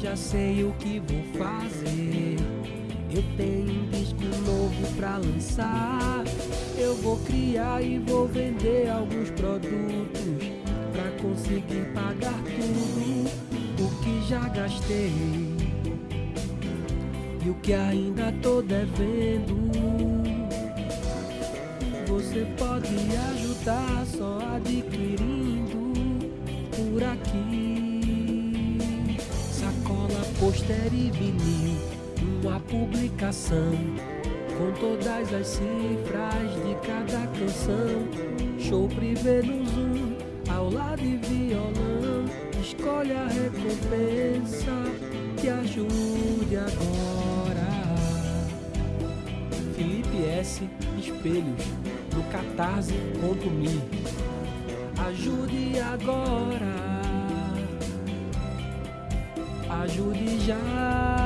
já sei o que vou fazer. Eu tenho um disco novo pra lançar. Eu vou criar e vou vender alguns produtos pra conseguir pagar tudo o que já gastei e o que ainda tô devendo. Você pode ajudar só adquirindo pôster e vinil, uma publicação com todas as cifras de cada canção. Show privê no Zoom, aula de violão. Escolhe a recompensa que ajude agora. Felipe S. Espelhos, no catarse.me. Ajude agora. Ajude já.